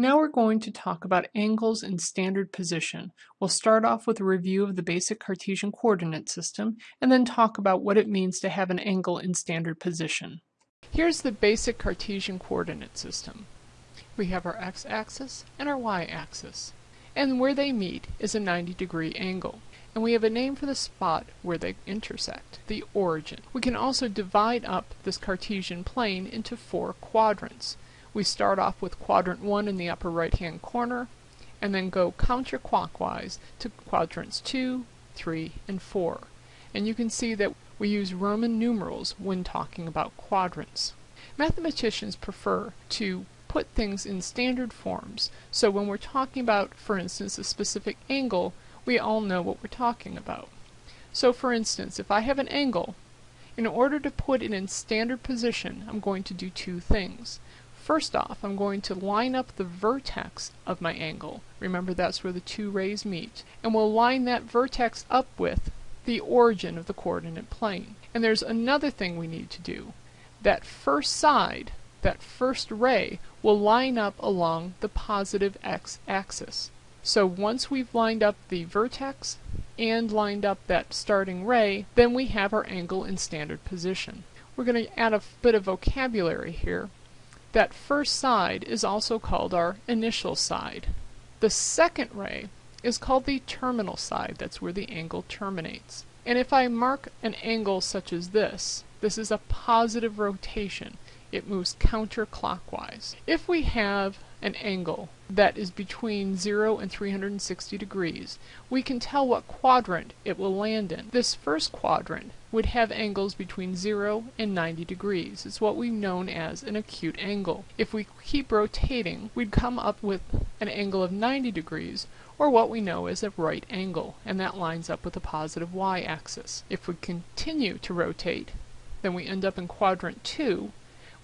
Now we're going to talk about angles in standard position. We'll start off with a review of the basic Cartesian coordinate system and then talk about what it means to have an angle in standard position. Here's the basic Cartesian coordinate system. We have our x-axis and our y-axis. And where they meet is a 90 degree angle. And we have a name for the spot where they intersect, the origin. We can also divide up this Cartesian plane into four quadrants. We start off with quadrant 1 in the upper right hand corner and then go counterclockwise to quadrants 2, 3, and 4. And you can see that we use Roman numerals when talking about quadrants. Mathematicians prefer to put things in standard forms, so when we're talking about, for instance, a specific angle, we all know what we're talking about. So for instance, if I have an angle, in order to put it in standard position, I'm going to do two things. First off, I'm going to line up the vertex of my angle. Remember that's where the two rays meet. And we'll line that vertex up with the origin of the coordinate plane. And there's another thing we need to do. That first side, that first ray, will line up along the positive x-axis. So once we've lined up the vertex and lined up that starting ray, then we have our angle in standard position. We're going to add a bit of vocabulary here. That first side is also called our initial side. The second ray is called the terminal side. That's where the angle terminates. And if I mark an angle such as this, this is a positive rotation. It moves counterclockwise. If we have an angle that is between 0 and 360 degrees, we can tell what quadrant it will land in. This first quadrant would have angles between 0 and 90 degrees. It's what we've known as an acute angle. If we keep rotating, we'd come up with an angle of 90 degrees, or what we know as a right angle, and that lines up with the positive y-axis. If we continue to rotate, then we end up in quadrant 2,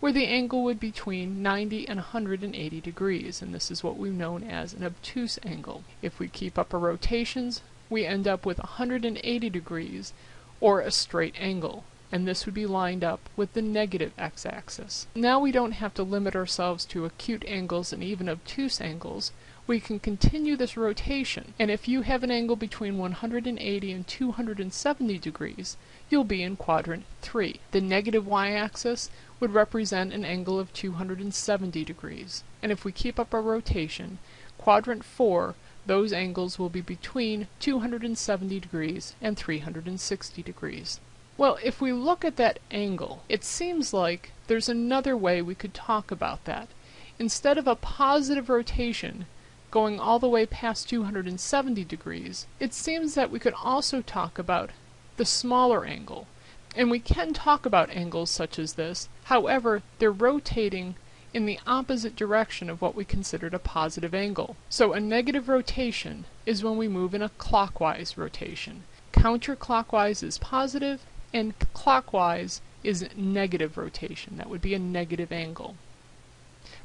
where the angle would be between 90 and 180 degrees, and this is what we've known as an obtuse angle. If we keep up our rotations, we end up with 180 degrees, or a straight angle, and this would be lined up with the negative x-axis. Now we don't have to limit ourselves to acute angles and even obtuse angles. We can continue this rotation, and if you have an angle between 180 and 270 degrees, you'll be in quadrant 3. The negative y-axis would represent an angle of 270 degrees, and if we keep up our rotation, quadrant 4 those angles will be between 270 degrees and 360 degrees. Well, if we look at that angle, it seems like there's another way we could talk about that. Instead of a positive rotation going all the way past 270 degrees, it seems that we could also talk about the smaller angle. And we can talk about angles such as this, however, they're rotating in the opposite direction of what we considered a positive angle. So a negative rotation is when we move in a clockwise rotation. Counterclockwise is positive, and clockwise is negative rotation. That would be a negative angle.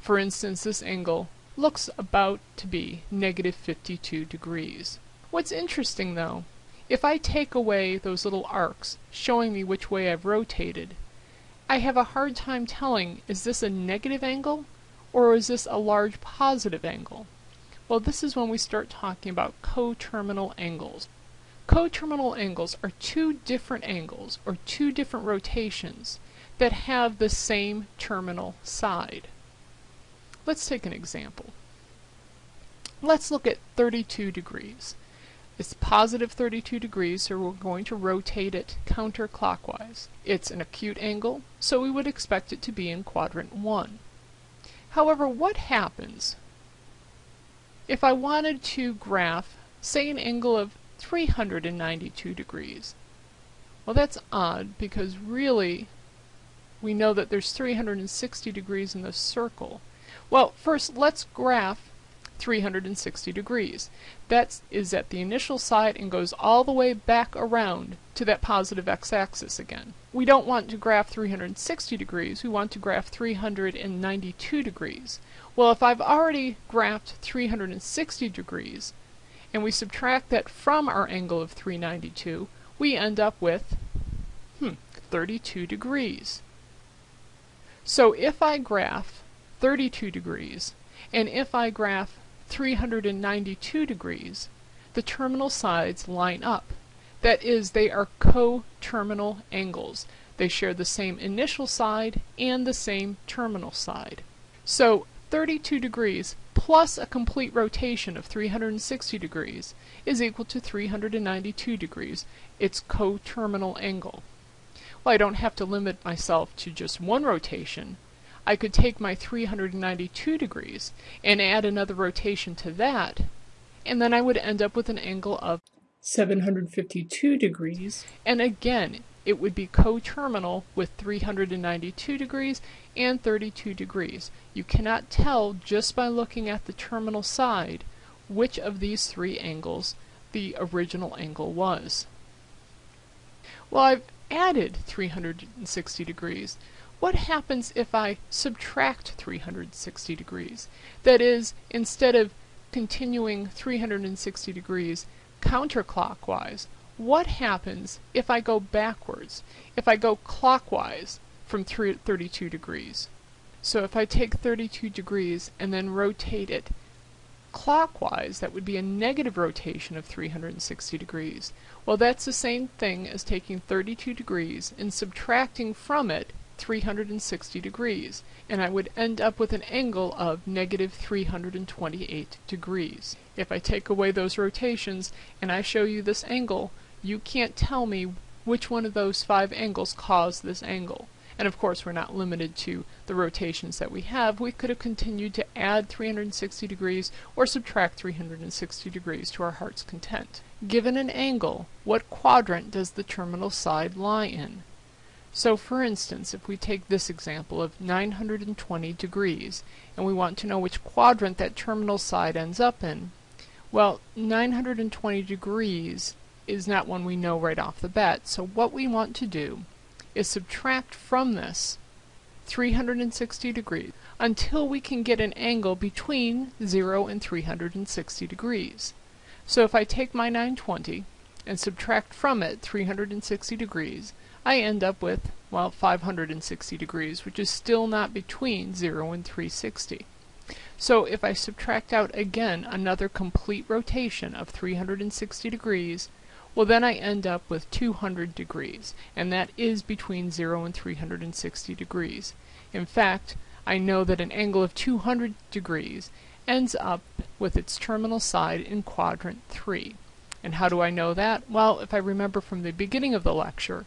For instance, this angle looks about to be negative 52 degrees. What's interesting though, if I take away those little arcs showing me which way I've rotated, I have a hard time telling is this a negative angle or is this a large positive angle? Well, this is when we start talking about coterminal angles. Coterminal angles are two different angles or two different rotations that have the same terminal side. Let's take an example. Let's look at 32 degrees. It's positive 32 degrees, so we're going to rotate it counterclockwise. It's an acute angle, so we would expect it to be in quadrant 1. However, what happens if I wanted to graph, say, an angle of 392 degrees? Well, that's odd because really we know that there's 360 degrees in the circle. Well, first let's graph 360 degrees. That is at the initial side and goes all the way back around to that positive x-axis again. We don't want to graph 360 degrees, we want to graph 392 degrees. Well, if I've already graphed 360 degrees, and we subtract that from our angle of 392, we end up with, hmm, 32 degrees. So if I graph 32 degrees, And if I graph 392 degrees, the terminal sides line up. That is, they are co-terminal angles. They share the same initial side and the same terminal side. So 32 degrees plus a complete rotation of 360 degrees is equal to 392 degrees, its coterminal angle. Well, I don't have to limit myself to just one rotation. I could take my 392 degrees and add another rotation to that, and then I would end up with an angle of 752 degrees. And again, it would be coterminal with 392 degrees and 32 degrees. You cannot tell just by looking at the terminal side which of these three angles the original angle was. Well, I've added 360 degrees. What happens if I subtract 360 degrees? That is, instead of continuing 360 degrees counterclockwise, what happens if I go backwards, if I go clockwise from 32 degrees? So if I take 32 degrees and then rotate it clockwise, that would be a negative rotation of 360 degrees. Well, that's the same thing as taking 32 degrees and subtracting from it 360 degrees, and I would end up with an angle of negative 328 degrees. If I take away those rotations and I show you this angle, you can't tell me which one of those five angles caused this angle. And of course we're not limited to the rotations that we have. We could have continued to add 360 degrees or subtract 360 degrees to our heart's content. Given an angle, what quadrant does the terminal side lie in? So for instance, if we take this example of 920 degrees, and we want to know which quadrant that terminal side ends up in, well, 920 degrees is not one we know right off the bat, so what we want to do is subtract from this 360 degrees until we can get an angle between 0 and 360 degrees. So if I take my 920 and subtract from it 360 degrees, I end up with, well, 560 degrees, which is still not between 0 and 360. So if I subtract out again another complete rotation of 360 degrees, well then I end up with 200 degrees, and that is between 0 and 360 degrees. In fact, I know that an angle of 200 degrees ends up with its terminal side in quadrant 3. And how do I know that? Well, if I remember from the beginning of the lecture,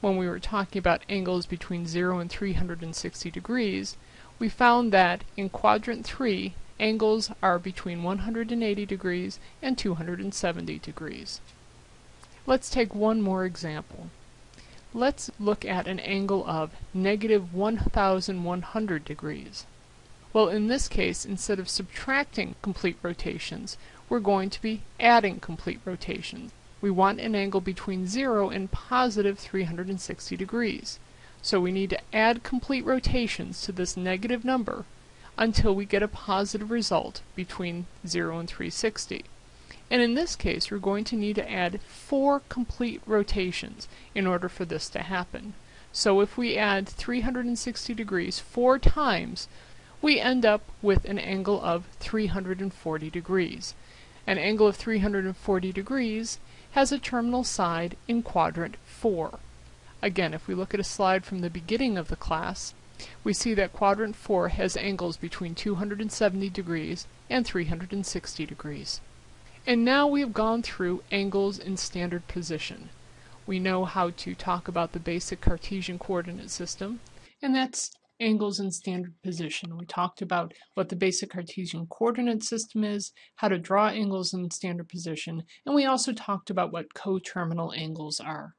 when we were talking about angles between 0 and 360 degrees, we found that in quadrant 3, angles are between 180 degrees and 270 degrees. Let's take one more example. Let's look at an angle of negative 1100 degrees. Well, in this case, instead of subtracting complete rotations, we're going to be adding complete rotations. We want an angle between 0 and positive 360 degrees. So we need to add complete rotations to this negative number until we get a positive result between 0 and 360. And in this case, we're going to need to add four complete rotations in order for this to happen. So if we add 360 degrees four times, we end up with an angle of 340 degrees. An angle of 340 degrees has a terminal side in quadrant 4. Again, if we look at a slide from the beginning of the class, we see that quadrant 4 has angles between 270 degrees and 360 degrees. And now we have gone through angles in standard position. We know how to talk about the basic Cartesian coordinate system, and that's angles in standard position. We talked about what the basic Cartesian coordinate system is, how to draw angles in standard position, and we also talked about what coterminal angles are.